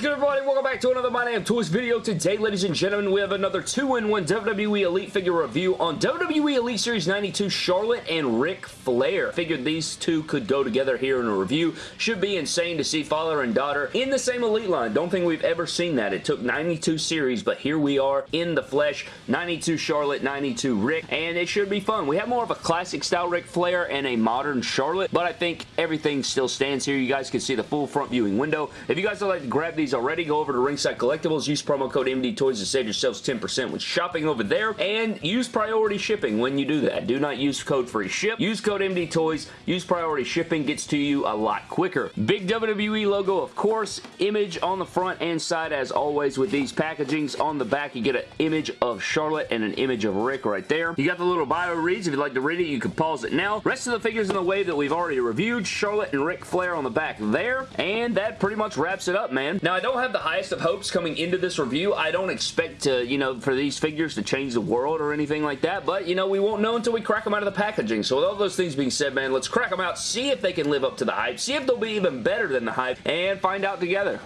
is good, everybody? Welcome back to another My Damn Toys video. Today, ladies and gentlemen, we have another 2-in-1 WWE Elite figure review on WWE Elite Series 92 Charlotte and Ric Flair. Figured these two could go together here in a review. Should be insane to see father and daughter in the same Elite line. Don't think we've ever seen that. It took 92 series, but here we are in the flesh. 92 Charlotte, 92 Ric, and it should be fun. We have more of a classic style Ric Flair and a modern Charlotte, but I think everything still stands here. You guys can see the full front viewing window. If you guys would like to grab these already, go over to Ringside Collectibles, use promo code MD Toys to save yourselves 10% when shopping over there, and use priority shipping when you do that. Do not use code free ship. Use code MD Toys. Use priority shipping. Gets to you a lot quicker. Big WWE logo, of course. Image on the front and side, as always, with these packagings. On the back, you get an image of Charlotte and an image of Ric right there. You got the little bio reads. If you'd like to read it, you can pause it now. Rest of the figures in the wave that we've already reviewed. Charlotte and Ric Flair on the back there. And that pretty much wraps it up, man. Now, I don't have the highest of hopes coming into this review. I don't expect to, you know, for these figures to change the world or anything like that, but, you know, we won't know until we crack them out of the packaging. So with all those things being said, man, let's crack them out, see if they can live up to the hype, see if they'll be even better than the hype, and find out together.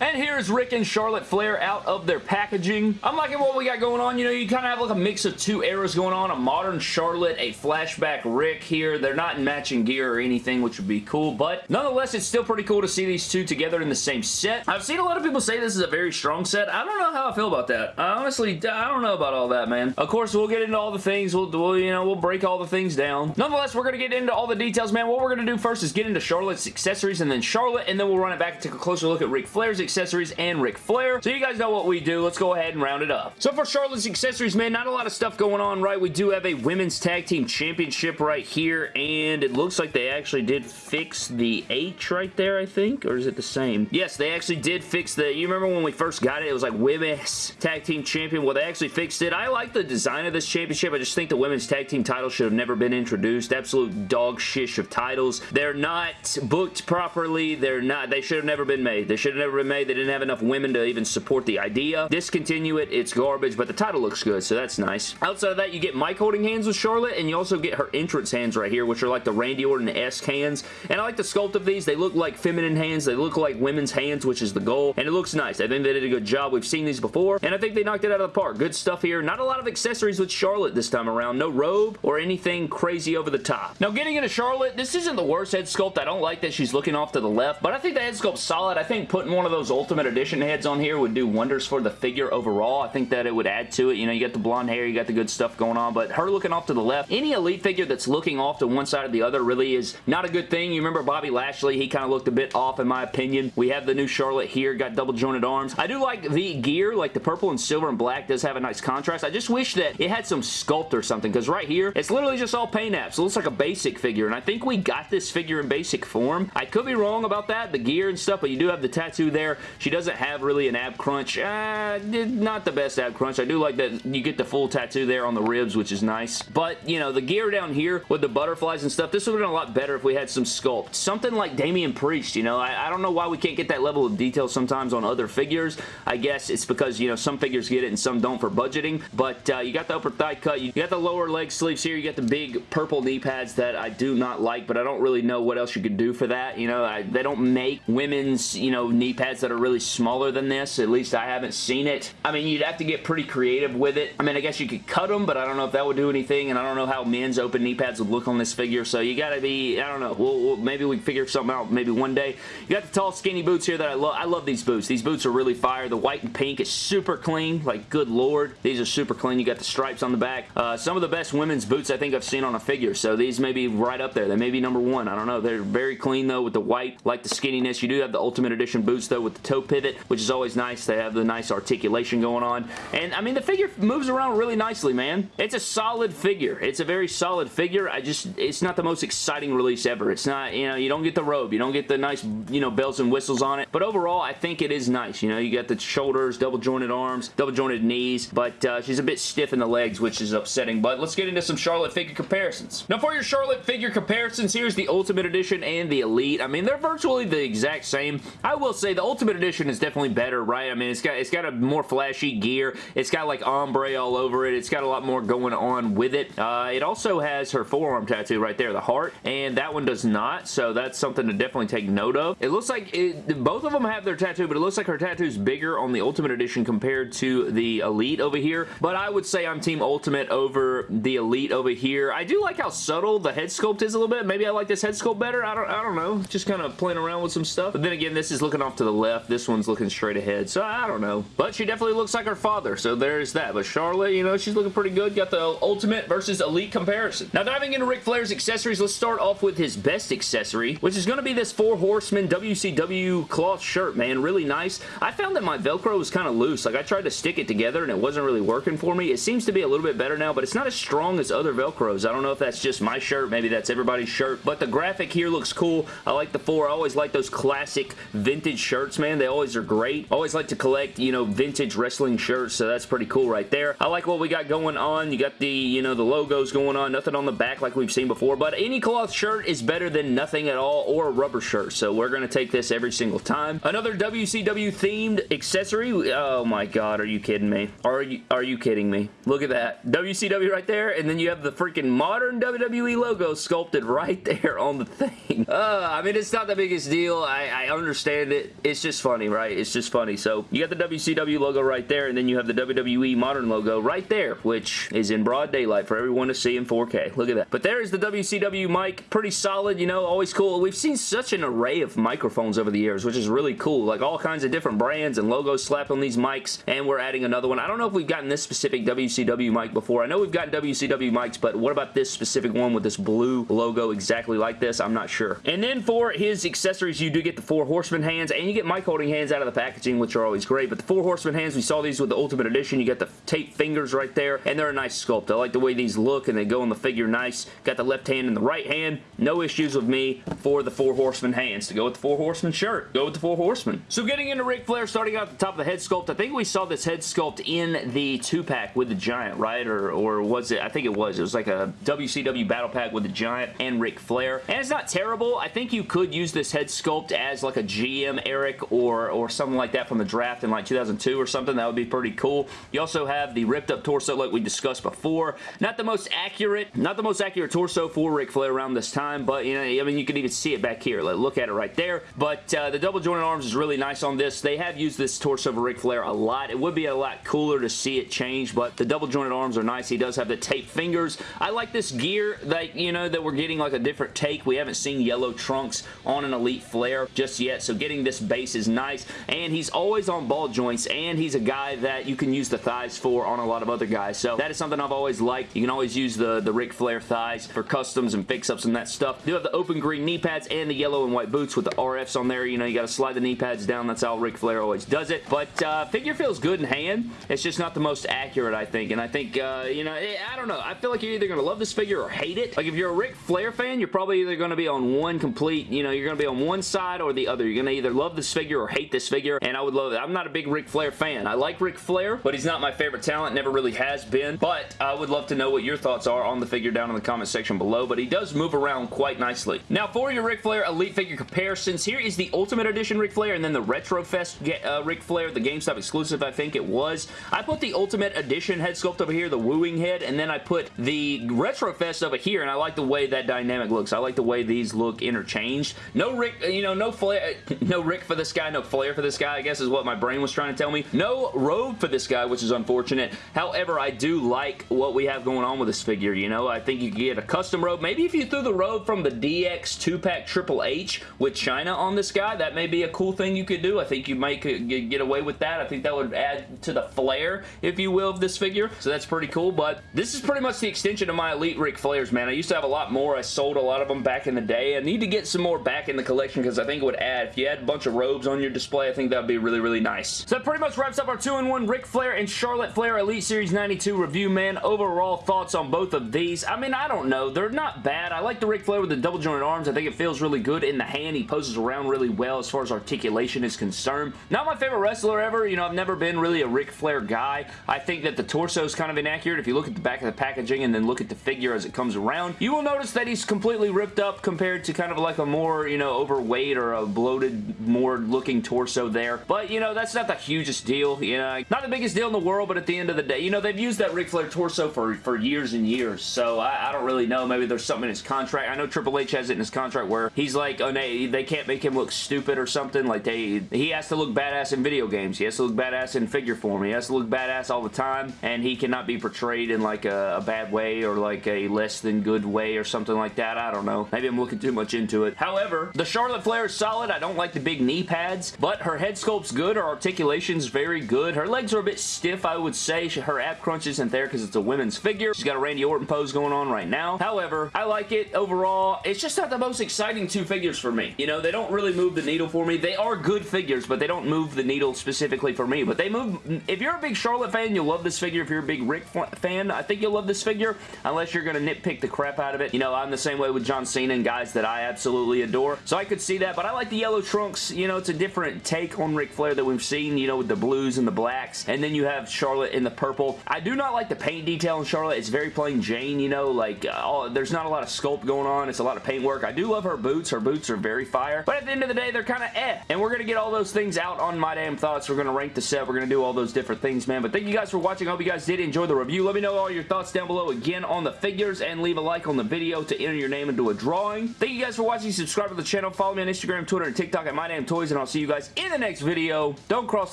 And here's Ric and Charlotte Flair out of their packaging. I'm liking what we got going on. You know, you kind of have like a mix of two eras going on. A modern Charlotte, a flashback Ric here. They're not in matching gear or anything, which would be cool. But nonetheless, it's still pretty cool to see these two together in the same set. I've seen a lot of people say this is a very strong set. I don't know how I feel about that. I honestly, I don't know about all that, man. Of course, we'll get into all the things. We'll, we'll you know, we'll break all the things down. Nonetheless, we're going to get into all the details, man. What we're going to do first is get into Charlotte's accessories and then Charlotte, and then we'll run it back and take a closer look at Ric Flair's accessories and Ric Flair. So you guys know what we do. Let's go ahead and round it up. So for Charlotte's accessories, man, not a lot of stuff going on, right? We do have a Women's Tag Team Championship right here, and it looks like they actually did fix the H right there, I think, or is it the same? Yes, they actually did fix the, you remember when we first got it, it was like Women's Tag Team Champion? Well, they actually fixed it. I like the design of this championship. I just think the Women's Tag Team title should have never been introduced. Absolute dog shish of titles. They're not booked properly. They're not, they should have never been made. They should have never been made. They didn't have enough women to even support the idea. Discontinue it, it's garbage, but the title looks good, so that's nice. Outside of that, you get Mike holding hands with Charlotte, and you also get her entrance hands right here, which are like the Randy Orton-esque hands. And I like the sculpt of these. They look like feminine hands. They look like women's hands, which is the goal, and it looks nice. I think they did a good job. We've seen these before, and I think they knocked it out of the park. Good stuff here. Not a lot of accessories with Charlotte this time around. No robe or anything crazy over the top. Now, getting into Charlotte, this isn't the worst head sculpt. I don't like that she's looking off to the left, but I think the head sculpt's solid. I think putting one of those Ultimate Edition heads on here would do wonders for the figure overall. I think that it would add to it. You know, you got the blonde hair, you got the good stuff going on, but her looking off to the left, any Elite figure that's looking off to one side or the other really is not a good thing. You remember Bobby Lashley? He kind of looked a bit off in my opinion. We have the new Charlotte here, got double jointed arms. I do like the gear, like the purple and silver and black does have a nice contrast. I just wish that it had some sculpt or something, because right here, it's literally just all paint apps. It looks like a basic figure, and I think we got this figure in basic form. I could be wrong about that, the gear and stuff, but you do have the tattoo there. She doesn't have really an ab crunch. Uh, not the best ab crunch. I do like that you get the full tattoo there on the ribs, which is nice. But, you know, the gear down here with the butterflies and stuff, this would have been a lot better if we had some sculpt. Something like Damian Priest, you know, I, I don't know why we can't get that level of detail sometimes on other figures. I guess it's because, you know, some figures get it and some don't for budgeting. But uh, you got the upper thigh cut. You got the lower leg sleeves here. You got the big purple knee pads that I do not like, but I don't really know what else you could do for that. You know, I, they don't make women's, you know, knee pads that are really smaller than this. At least I haven't seen it. I mean, you'd have to get pretty creative with it. I mean, I guess you could cut them, but I don't know if that would do anything, and I don't know how men's open knee pads would look on this figure, so you gotta be, I don't know, we'll, we'll, maybe we figure something out maybe one day. You got the tall, skinny boots here that I love. I love these boots. These boots are really fire. The white and pink is super clean, like, good lord. These are super clean. You got the stripes on the back. Uh, some of the best women's boots I think I've seen on a figure, so these may be right up there. They may be number one. I don't know. They're very clean, though, with the white, like the skinniness. You do have the Ultimate Edition boots, though, with the toe pivot, which is always nice. They have the nice articulation going on. And, I mean, the figure moves around really nicely, man. It's a solid figure. It's a very solid figure. I just, it's not the most exciting release ever. It's not, you know, you don't get the robe. You don't get the nice, you know, bells and whistles on it. But overall, I think it is nice. You know, you got the shoulders, double jointed arms, double jointed knees, but uh, she's a bit stiff in the legs, which is upsetting. But let's get into some Charlotte figure comparisons. Now, for your Charlotte figure comparisons, here's the Ultimate Edition and the Elite. I mean, they're virtually the exact same. I will say the Ultimate Ultimate Edition is definitely better, right? I mean, it's got it's got a more flashy gear. It's got like ombre all over it. It's got a lot more going on with it. Uh, it also has her forearm tattoo right there, the heart, and that one does not, so that's something to definitely take note of. It looks like it, both of them have their tattoo, but it looks like her tattoo is bigger on the Ultimate Edition compared to the Elite over here, but I would say I'm Team Ultimate over the Elite over here. I do like how subtle the head sculpt is a little bit. Maybe I like this head sculpt better. I don't, I don't know. Just kind of playing around with some stuff. But then again, this is looking off to the left. This one's looking straight ahead, so I don't know. But she definitely looks like her father, so there's that. But Charlotte, you know, she's looking pretty good. Got the Ultimate versus Elite comparison. Now, diving into Ric Flair's accessories, let's start off with his best accessory, which is going to be this Four Horsemen WCW cloth shirt, man. Really nice. I found that my Velcro was kind of loose. Like, I tried to stick it together, and it wasn't really working for me. It seems to be a little bit better now, but it's not as strong as other Velcros. I don't know if that's just my shirt. Maybe that's everybody's shirt, but the graphic here looks cool. I like the four. I always like those classic vintage shirts, man. They always are great. Always like to collect, you know, vintage wrestling shirts, so that's pretty cool right there. I like what we got going on. You got the, you know, the logos going on. Nothing on the back like we've seen before, but any cloth shirt is better than nothing at all or a rubber shirt, so we're going to take this every single time. Another WCW themed accessory. Oh my god, are you kidding me? Are you, are you kidding me? Look at that. WCW right there, and then you have the freaking modern WWE logo sculpted right there on the thing. Uh, I mean, it's not the biggest deal. I, I understand it. It's just funny, right? It's just funny. So you got the WCW logo right there, and then you have the WWE modern logo right there, which is in broad daylight for everyone to see in 4K. Look at that. But there is the WCW mic. Pretty solid, you know, always cool. We've seen such an array of microphones over the years, which is really cool. Like all kinds of different brands and logos slapped on these mics, and we're adding another one. I don't know if we've gotten this specific WCW mic before. I know we've gotten WCW mics, but what about this specific one with this blue logo exactly like this? I'm not sure. And then for his accessories, you do get the Four Horsemen hands, and you get mic holding hands out of the packaging, which are always great. But the Four Horsemen hands, we saw these with the Ultimate Edition. You got the tape fingers right there, and they're a nice sculpt. I like the way these look, and they go on the figure nice. Got the left hand and the right hand. No issues with me for the Four Horsemen hands. To go with the Four Horsemen shirt, go with the Four Horsemen. So getting into Ric Flair, starting out at the top of the head sculpt, I think we saw this head sculpt in the two-pack with the Giant, right? Or, or was it? I think it was. It was like a WCW battle pack with the Giant and Ric Flair. And it's not terrible. I think you could use this head sculpt as like a GM Eric or, or something like that from the draft in like 2002 or something. That would be pretty cool. You also have the ripped up torso like we discussed before. Not the most accurate, not the most accurate torso for Ric Flair around this time, but you know, I mean, you can even see it back here. Like, look at it right there. But uh, the double jointed arms is really nice on this. They have used this torso for Ric Flair a lot. It would be a lot cooler to see it change, but the double jointed arms are nice. He does have the tape fingers. I like this gear that, you know, that we're getting like a different take. We haven't seen yellow trunks on an Elite Flair just yet, so getting this base is nice. And he's always on ball joints, and he's a guy that you can use the thighs for on a lot of other guys. So that is something I've always liked. You can always use the, the Ric Flair thighs for customs and fix-ups and that stuff. Do have the open green knee pads and the yellow and white boots with the RFs on there. You know, you got to slide the knee pads down. That's how Ric Flair always does it. But uh, figure feels good in hand. It's just not the most accurate, I think. And I think, uh, you know, eh, I don't know. I feel like you're either going to love this figure or hate it. Like, if you're a Ric Flair fan, you're probably either going to be on one complete, you know, you're going to be on one side or the other. You're going to either love this figure or hate this figure, and I would love it. I'm not a big Ric Flair fan. I like Ric Flair, but he's not my favorite talent. Never really has been. But I would love to know what your thoughts are on the figure down in the comment section below, but he does move around quite nicely. Now, for your Ric Flair Elite figure comparisons, here is the Ultimate Edition Ric Flair and then the Retrofest uh, Ric Flair, the GameStop exclusive, I think it was. I put the Ultimate Edition head sculpt over here, the wooing head, and then I put the Retro Fest over here, and I like the way that dynamic looks. I like the way these look interchanged. No Ric, you know, no Flair, no Ric for this guy, no Flair for this guy, I guess is what my brain was trying to tell me. No robe for this guy, which is unfortunate. However, I do like what we have going on with this figure, you know? I think you could get a custom robe. Maybe if you threw the robe from the DX 2-pack Triple H with Chyna on this guy, that may be a cool thing you could do. I think you might get away with that. I think that would add to the flair, if you will, of this figure. So that's pretty cool, but this is pretty much the extension of my Elite Ric Flairs, man. I used to have a lot more. I sold a lot of them back in the day. I need to get some more back in the collection because I think it would add, if you had a bunch of robes on your display, I think that would be really, really nice. So that pretty much wraps up our 2-in-1 Ric Flair and Charlotte Flair Elite Series 92 review, man. Overall thoughts on both of these? I mean, I don't know. They're not bad. I like the Ric Flair with the double jointed arms. I think it feels really good in the hand. He poses around really well as far as articulation is concerned. Not my favorite wrestler ever. You know, I've never been really a Ric Flair guy. I think that the torso is kind of inaccurate. If you look at the back of the packaging and then look at the figure as it comes around, you will notice that he's completely ripped up compared to kind of like a more, you know, overweight or a bloated, more looking torso there. But, you know, that's not the hugest deal. You know, not the biggest deal in the world, but at the end of the day, you know, they've used that Ric Flair torso for, for years and years. So I, I don't really know. Maybe there's something in his contract. I know Triple H has it in his contract where he's like, oh, they, they can't make him look stupid or something. Like, they he has to look badass in video games. He has to look badass in figure form. He has to look badass all the time, and he cannot be portrayed in, like, a, a bad way or, like, a less than good way or something like that. I don't know. Maybe I'm looking too much into it. However, the Charlotte Flair is solid. I don't like the big knee pads, but her head sculpt's good. Her articulation's very good. Her legs are a bit stiff, I would say. Her ab crunch isn't there because it's a women's figure. She's got a Randy Orton pose going on right now. However, I like it overall. It's just not the most exciting two figures for me. You know, they don't really move the needle for me. They are good figures, but they don't move the needle specifically for me. But they move... If you're a big Charlotte fan, you'll love this figure. If you're a big Ric fan, I think you'll love this figure, unless you're going to nitpick the crap out of it. You know, I'm the same way with John Cena and guys that I absolutely adore. So I could see that, but I like the yellow trunks. You know, it's a different take on Ric Flair that we've seen, you know, with the blues and the blacks. And then you have Charlotte in the purple. I do not like the paint detail in Charlotte. It's very plain Jane, you know, like, uh, there's not a lot of sculpt going on. It's a lot of paint work. I do love her boots. Her boots are very fire. But at the end of the day, they're kind of eh. And we're going to get all those things out on My Damn Thoughts. We're going to rank the set. We're going to do all those different things, man. But thank you guys for watching. I hope you guys did enjoy the review. Let me know all your thoughts down below again on the figures and leave a like on the video to enter your name into a drawing. Thank you guys for watching. Subscribe to the channel. Follow me on Instagram, Twitter, and TikTok at My Damn Toys, and I'll see you guys in the next video. Don't cross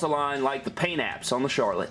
the line like the paint apps on the Charlotte.